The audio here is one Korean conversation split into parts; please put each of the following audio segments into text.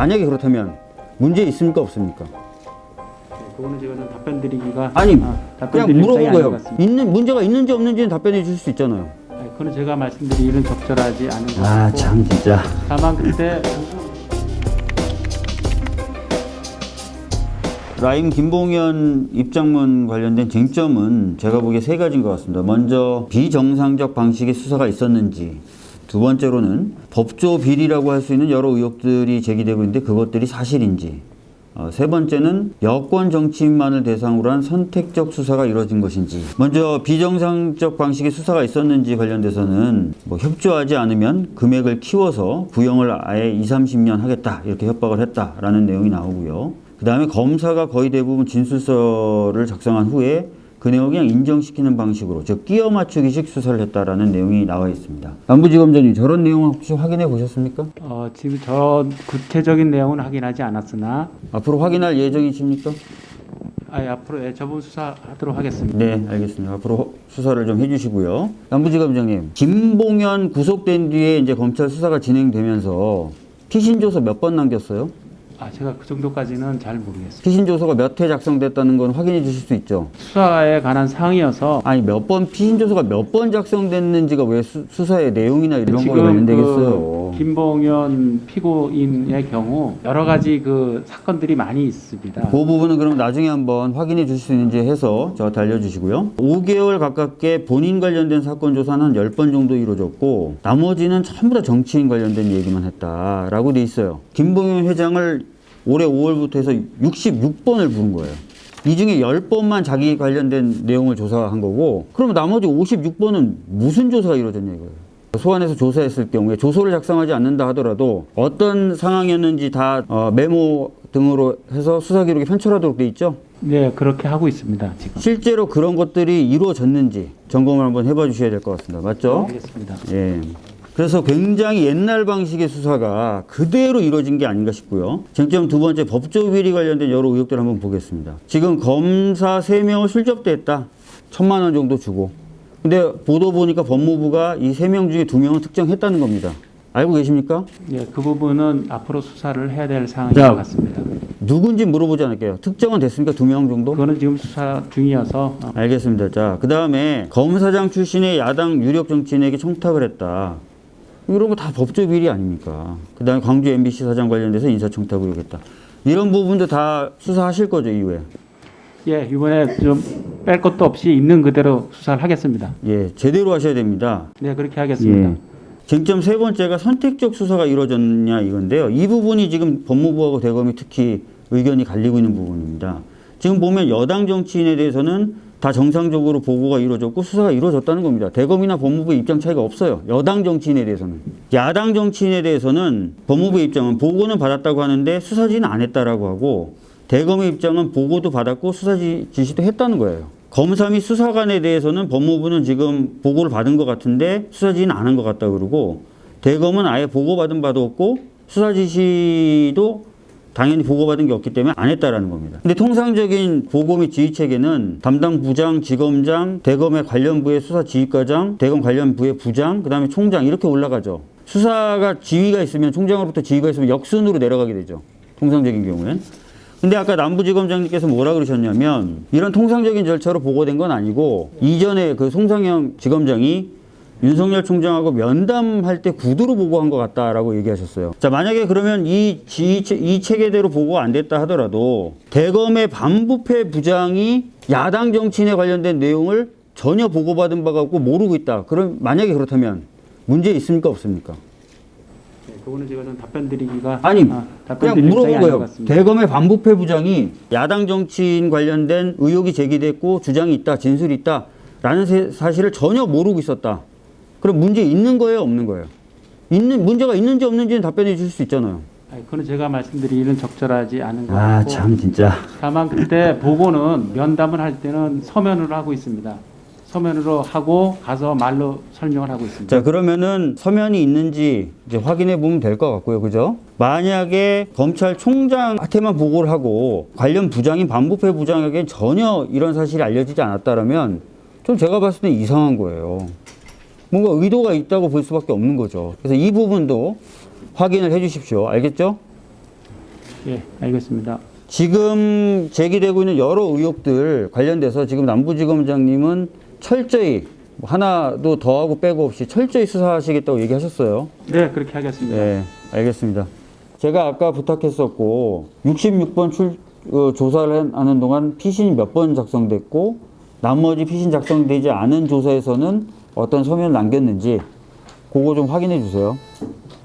만약에 그렇다면 문제 있습니까 없습니까? 그거는 제가 좀 답변 드리기가 아니 아, 그냥 답변 드릴 물어본 거예요. 있는 문제가 있는지 없는지는 답변해 주실 수 있잖아요. 아니, 그거는 제가 말씀드리기는 적절하지 않은 것아 같고 참 진짜. 다만 그때 라임 김봉현 입장문 관련된 쟁점은 제가 보기에 세 가지인 것 같습니다. 먼저 비정상적 방식의 수사가 있었는지, 두 번째로는 법조 비리라고 할 수 있는 여러 의혹들이 제기되고 있는데 그것들이 사실인지, 어, 세 번째는 여권 정치인만을 대상으로 한 선택적 수사가 이루어진 것인지, 먼저 비정상적 방식의 수사가 있었는지 관련돼서는 뭐 협조하지 않으면 금액을 키워서 부영을 아예 2, 30년 하겠다 이렇게 협박을 했다라는 내용이 나오고요. 그 다음에 검사가 거의 대부분 진술서를 작성한 후에 그 내용을 그냥 인정시키는 방식으로 즉 끼워 맞추기식 수사를 했다라는 내용이 나와 있습니다. 남부지검장님 저런 내용 혹시 확인해 보셨습니까? 어, 지금 저 구체적인 내용은 확인하지 않았으나 앞으로 확인할 예정이십니까? 아, 앞으로 예, 저분 수사하도록 하겠습니다. 네, 알겠습니다. 앞으로 수사를 좀 해주시고요. 남부지검장님, 김봉현 구속된 뒤에 이제 검찰 수사가 진행되면서 피신 조서 몇 번 남겼어요? 아, 제가 그 정도까지는 잘 모르겠습니다. 피신 조서가 몇 회 작성됐다는 건 확인해 주실 수 있죠? 수사에 관한 사항이어서 아니 몇 번 피신 조서가 몇 번 작성됐는지가 왜 수, 수사의 내용이나 이런 거에 관련되겠어요? 그 김봉현 피고인의 경우 여러 가지 그 사건들이 많이 있습니다. 그 부분은 그럼 나중에 한번 확인해 주실 수 있는지 해서 저한테 알려주시고요. 5개월 가깝게 본인 관련된 사건 조사는 한 10번 정도 이루어졌고 나머지는 전부 다 정치인 관련된 얘기만 했다라고 돼 있어요. 김봉현 회장을 올해 5월부터 해서 66번을 부른 거예요. 이 중에 10번만 자기 관련된 내용을 조사한 거고 그럼 나머지 56번은 무슨 조사가 이루어졌냐 이거예요. 소환해서 조사했을 경우에 조서를 작성하지 않는다 하더라도 어떤 상황이었는지 다 어, 메모 등으로 해서 수사 기록에 편철하도록 돼 있죠. 네, 그렇게 하고 있습니다. 지금. 실제로 그런 것들이 이루어졌는지 점검을 한번 해봐 주셔야 될 것 같습니다. 맞죠? 알겠습니다. 예. 그래서 굉장히 옛날 방식의 수사가 그대로 이루어진 게 아닌가 싶고요. 쟁점 두 번째 법조 비리 관련된 여러 의혹들을 한번 보겠습니다. 지금 검사 세명을 실접대했다. 천만 원 정도 주고. 근데 보도 보니까 법무부가 이 세 명 중에 두명은 특정했다는 겁니다. 알고 계십니까? 네, 그 부분은 앞으로 수사를 해야 될 사항인 자, 것 같습니다. 누군지 물어보지 않을게요. 특정은 됐습니까? 두 명 정도? 그거는 지금 수사 중이어서 어, 알겠습니다. 자, 그 다음에 검사장 출신의 야당 유력 정치인에게 청탁을 했다. 이런 거 다 법조 비리 아닙니까? 그 다음에 광주 MBC 사장 관련돼서 인사청탁 의혹했다. 이런 부분도 다 수사하실 거죠, 이후에? 예, 이번에 좀 뺄 것도 없이 있는 그대로 수사를 하겠습니다. 예, 제대로 하셔야 됩니다. 네, 그렇게 하겠습니다. 예. 쟁점 세 번째가 선택적 수사가 이루어졌냐 이건데요. 이 부분이 지금 법무부하고 대검이 특히 의견이 갈리고 있는 부분입니다. 지금 보면 여당 정치인에 대해서는 다 정상적으로 보고가 이루어졌고 수사가 이루어졌다는 겁니다. 대검이나 법무부의 입장 차이가 없어요. 여당 정치인에 대해서는. 야당 정치인에 대해서는 법무부의 입장은 보고는 받았다고 하는데 수사 지는 안 했다라고 하고 대검의 입장은 보고도 받았고 수사 지- 지시도 했다는 거예요. 검사 및 수사관에 대해서는 법무부는 지금 보고를 받은 것 같은데 수사 지는 안 한 것 같다 그러고 대검은 아예 보고받은 바도 없고 수사 지시도 당연히 보고받은 게 없기 때문에 안 했다라는 겁니다. 근데 통상적인 보고 및 지휘 체계는 담당 부장, 지검장, 대검의 관련 부의 수사 지휘과장, 대검 관련 부의 부장, 그다음에 총장 이렇게 올라가죠. 수사가 지휘가 있으면 총장으로부터 지휘가 있으면 역순으로 내려가게 되죠. 통상적인 경우엔. 근데 아까 남부지검장님께서 뭐라 그러셨냐면 이런 통상적인 절차로 보고된 건 아니고 이전에 그 송상영 지검장이 윤석열 총장하고 면담할 때 구두로 보고한 것 같다라고 얘기하셨어요. 자, 만약에 그러면 이, 지, 이 체계대로 보고가 안 됐다 하더라도 대검의 반부패 부장이 야당 정치인에 관련된 내용을 전혀 보고받은 바가 없고 모르고 있다. 그럼 만약에 그렇다면 문제 있습니까? 없습니까? 네, 그거는 제가 좀 답변 드리기가 아니, 아, 답변 그냥 물어본 거예요. 대검의 반부패 부장이 야당 정치인 관련된 의혹이 제기됐고 주장이 있다, 진술이 있다 라는 세- 사실을 전혀 모르고 있었다. 그럼 문제 있는 거예요, 없는 거예요? 있는 문제가 있는지 없는지는 답변해 주실 수 있잖아요. 아니, 그거는 제가 말씀드리기는 적절하지 않은 것 아, 같고 참 진짜. 다만 그때 보고는 면담을 할 때는 서면으로 하고 있습니다. 서면으로 하고 가서 말로 설명을 하고 있습니다. 자, 그러면은 서면이 있는지 이제 확인해 보면 될 것 같고요. 그죠? 만약에 검찰총장한테만 보고를 하고 관련 부장인 반부패 부장에게 전혀 이런 사실이 알려지지 않았다라면 좀 제가 봤을 때 이상한 거예요. 뭔가 의도가 있다고 볼 수밖에 없는 거죠. 그래서 이 부분도 확인을 해 주십시오. 알겠죠? 예, 알겠습니다. 지금 제기되고 있는 여러 의혹들 관련돼서 지금 남부지검장님은 철저히 하나도 더하고 빼고 없이 철저히 수사하시겠다고 얘기하셨어요. 네, 그렇게 하겠습니다. 네, 알겠습니다. 제가 아까 부탁했었고 66번 출 어, 조사를 하는 동안 피신이 몇 번 작성됐고 나머지 피신 작성되지 않은 조사에서는 어떤 서면을 남겼는지 그거 좀 확인해 주세요.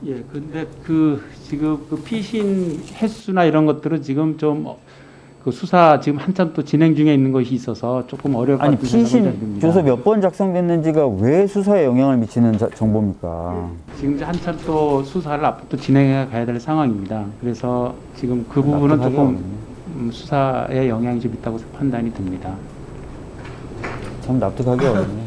예, 근데 그 지금 그 피신 횟수나 이런 것들은 지금 좀 그 수사 지금 한참 또 진행 중에 있는 것이 있어서 조금 어려울 것 아니 피신. 조서 몇번 작성됐는지가 왜 수사에 영향을 미치는 자- 정보입니까? 지금 이제 한참 또 수사를 앞으로 또 진행해 가야 될 상황입니다. 그래서 지금 그 부분은 납득하기 조금 어렵네. 음, 수사에 영향이 좀 있다고 판단이 듭니다. 참 납득하기 어렵네.